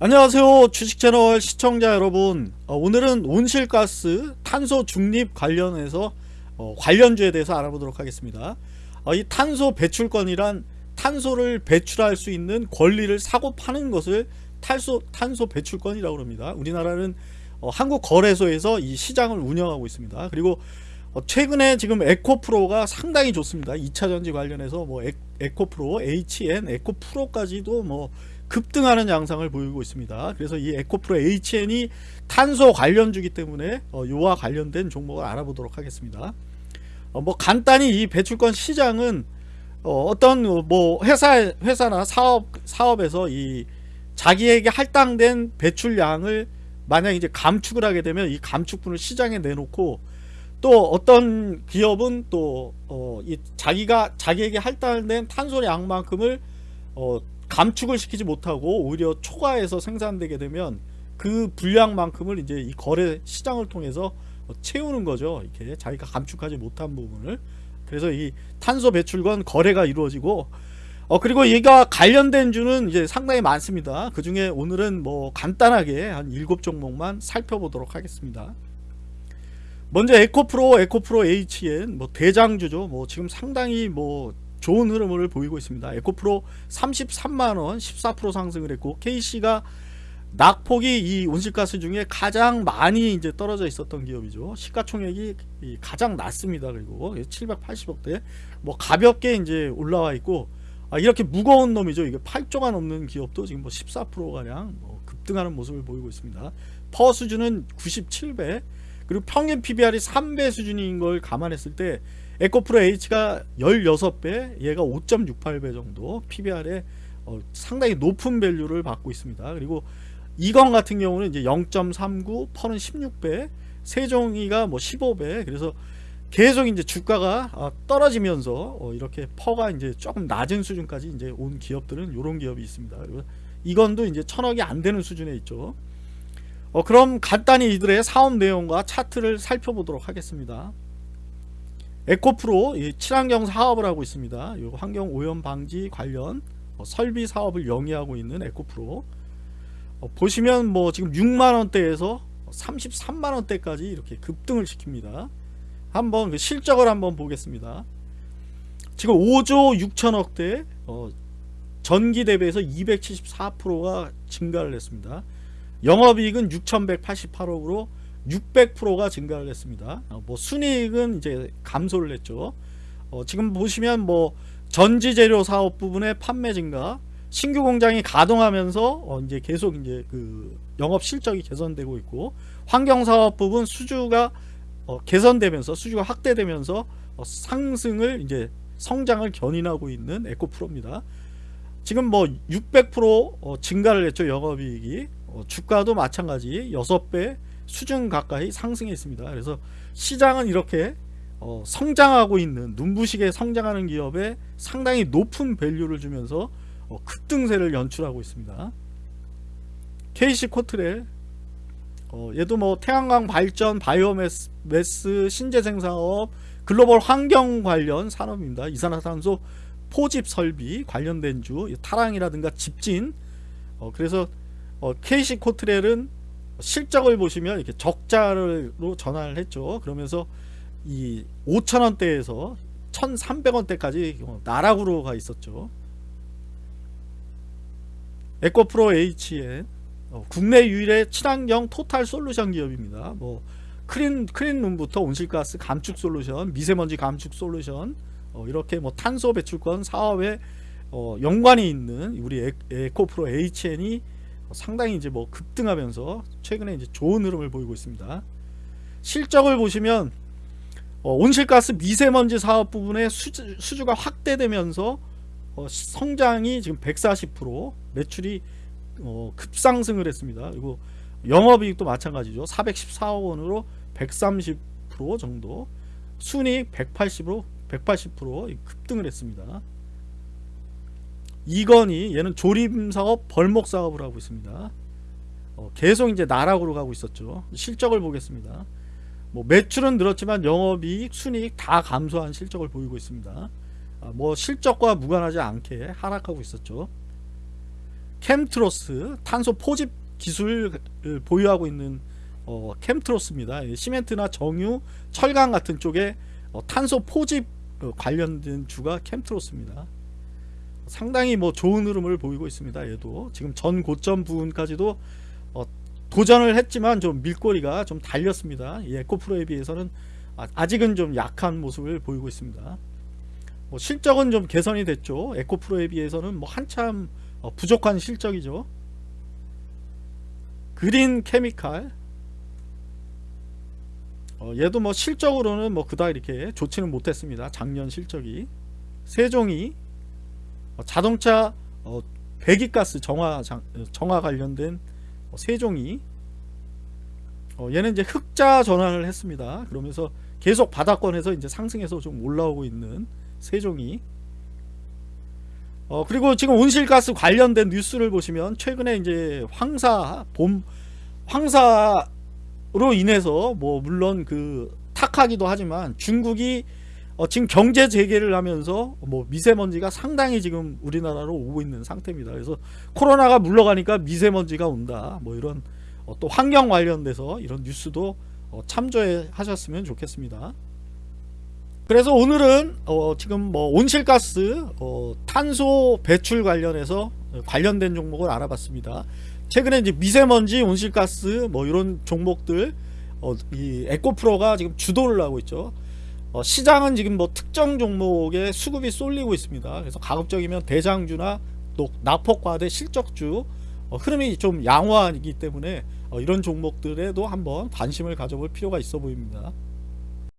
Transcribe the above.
안녕하세요. 주식채널 시청자 여러분. 어, 오늘은 온실가스 탄소 중립 관련해서 어, 관련주에 대해서 알아보도록 하겠습니다. 어, 이 탄소 배출권이란 탄소를 배출할 수 있는 권리를 사고 파는 것을 탄소, 탄소 배출권이라고 합니다. 우리나라는 어, 한국거래소에서 이 시장을 운영하고 있습니다. 그리고 어, 최근에 지금 에코프로가 상당히 좋습니다 2차전지 관련해서 뭐 에, 에코프로, HN, 에코프로까지도 뭐 급등하는 양상을 보이고 있습니다. 그래서 이 에코프로 HN이 탄소 관련주기 때문에 어, 요와 관련된 종목을 알아보도록 하겠습니다. 어, 뭐 간단히 이 배출권 시장은 어, 떤 뭐 회사 회사나 사업 사업에서 이 자기에게 할당된 배출량을 만약 이제 감축을 하게 되면 이 감축분을 시장에 내놓고 또 어떤 기업은 또 어, 이 자기가 자기에게 할당된 탄소량만큼을 어, 감축을 시키지 못하고 오히려 초과해서 생산되게 되면 그 분량만큼을 이제 이 거래 시장을 통해서 채우는 거죠. 이렇게 자기가 감축하지 못한 부분을 그래서 이 탄소 배출권 거래가 이루어지고 어 그리고 얘가 관련된 주는 이제 상당히 많습니다. 그 중에 오늘은 뭐 간단하게 한 일곱 종목만 살펴보도록 하겠습니다. 먼저 에코프로, 에코프로 HN 뭐 대장주죠. 뭐 지금 상당히 뭐 좋은 흐름을 보이고 있습니다. 에코프로 33만원 14% 상승을 했고 KC가 낙폭이 이 온실가스 중에 가장 많이 이제 떨어져 있었던 기업이죠. 시가총액이 가장 낮습니다. 그리고 780억대 뭐 가볍게 이제 올라와 있고 아 이렇게 무거운 놈이죠. 이게 8조가 넘는 기업도 지금 뭐 14%가량 뭐 급등하는 모습을 보이고 있습니다. PER 수준은 97배 그리고 평균 PBR이 3배 수준인 걸 감안했을 때 에코프로 HN이 16배 얘가 5.68배 정도 PBR에 어, 상당히 높은 value를 받고 있습니다 그리고 이건 같은 경우는 이제 0.39 PER은 16배 세종이가 뭐 15배 그래서 계속 이제 주가가 어, 떨어지면서 어, 이렇게 PER가 이제 조금 낮은 수준까지 이제 온 기업들은 이런 기업이 있습니다. 이건도 이제 천억이 안 되는 수준에 있죠. 어, 그럼 간단히 이들의 사업 내용과 차트를 살펴보도록 하겠습니다. 에코프로 친환경 사업을 하고 있습니다. 환경 오염 방지 관련 어, 설비 사업을 영위하고 있는 에코프로 어, 보시면 뭐 지금 6만원대에서 33만원대까지 이렇게 급등을 시킵니다. 한번 그 실적을 한번 보겠습니다. 지금 5조 6천억대 어, 전기 대비해서 274%가 증가를 했습니다. 영업이익은 6188억으로 600%가 증가를 했습니다. 어, 뭐 순이익은 이제 감소를 했죠. 어, 지금 보시면 뭐 전지 재료 사업 부분의 판매 증가, 신규 공장이 가동하면서 어, 이제 계속 이제 그 영업 실적이 개선되고 있고 환경 사업 부분 수주가 어, 개선되면서 수주가 확대되면서 어, 상승을 이제 성장을 견인하고 있는 에코프로입니다. 지금 뭐 600% 어, 증가를 했죠 영업이익이 어, 주가도 마찬가지 6배 수준 가까이 상승했습니다. 그래서 시장은 이렇게 어, 성장하고 있는 눈부시게 성장하는 기업에 상당히 높은 밸류를 주면서 어, 급등세를 연출하고 있습니다. KC 코트레 어, 얘도 뭐 태양광 발전, 바이오매스, 신재생사업, 글로벌 환경 관련 산업입니다. 이산화탄소 포집 설비 관련된 주, 타랑이라든가 집진. 어, 그래서 어, KC 코트렐은 실적을 보시면 이렇게 적자로 전환을 했죠. 그러면서 이 5천원대에서 1300원대까지 나락으로 가 있었죠. 에코프로 HN 어, 국내 유일의 친환경 total solution 기업입니다. 뭐 clean clean room부터 온실가스 감축 솔루션, 미세먼지 감축 솔루션 어, 이렇게 뭐 탄소 배출권 사업에 어, 연관이 있는 우리 에, 에코프로 HN이 상당히 이제 뭐 급등하면서 최근에 이제 좋은 흐름을 보이고 있습니다. 실적을 보시면 어, 온실가스 미세먼지 사업 부분의 수주, 수주가 확대되면서 어, 성장이 지금 140% 매출이 어, 급상승을 했습니다. 그리고 영업이익도 마찬가지죠. 414억 원으로 130% 정도 순이익 180으로 180% 급등을 했습니다. 이건희 얘는 조립사업 벌목사업을 하고 있습니다. 어, 계속 이제 나락으로 가고 있었죠. 실적을 보겠습니다. 뭐 매출은 늘었지만 영업이익 순이익 다 감소한 실적을 보이고 있습니다. 아, 뭐 실적과 무관하지 않게 하락하고 있었죠. 캠트로스 탄소 포집 기술을 보유하고 있는 어, 캠트로스입니다. 이 시멘트나 정유, 철강 같은 쪽에 어, 탄소 포집 어, 관련된 주가 캠트로스입니다. 상당히 뭐 좋은 흐름을 보이고 있습니다. 얘도 지금 전 고점 부분까지도 어, 도전을 했지만 좀 밀꼬리가 좀 달렸습니다. 이 에코프로에 비해서는 아- 아직은 좀 약한 모습을 보이고 있습니다. 뭐 실적은 좀 개선이 됐죠. 에코프로에 비해서는 뭐 한참 어, 부족한 실적이죠. 그린 케미칼 어, 얘도 뭐 실적으로는 뭐 그다 이렇게 좋지는 못했습니다. 작년 실적이 세종이 어, 자동차 어, 배기가스 정화 장- 어, 정화 관련된 어, 세종이 어, 얘는 이제 흑자 전환을 했습니다. 그러면서 계속 바닥권에서 이제 상승해서 좀 올라오고 있는 세종이 어 그리고 지금 온실가스 관련된 뉴스를 보시면 최근에 이제 황사 봄 황사로 인해서 뭐 물론 그 탁하기도 하지만 중국이 어 지금 경제 재개를 하면서 뭐 미세먼지가 상당히 지금 우리나라로 오고 있는 상태입니다. 그래서 코로나가 물러가니까 미세먼지가 온다. 뭐 이런 어, 또 환경 관련돼서 이런 뉴스도 어, 참조해 하셨으면 좋겠습니다. 그래서 오늘은 어, 지금 뭐 온실가스 어, 탄소 배출 관련해서 관련된 종목을 알아봤습니다. 최근에 이제 미세먼지, 온실가스 뭐 이런 종목들 어, 이 에코프로가 지금 주도를 하고 있죠. 어, 시장은 지금 뭐 특정 종목에 수급이 쏠리고 있습니다. 그래서 가급적이면 대장주나 또 낙폭과대 실적주 어, 흐름이 좀 양호하기 때문에 어, 이런 종목들에도 한번 관심을 가져볼 필요가 있어 보입니다.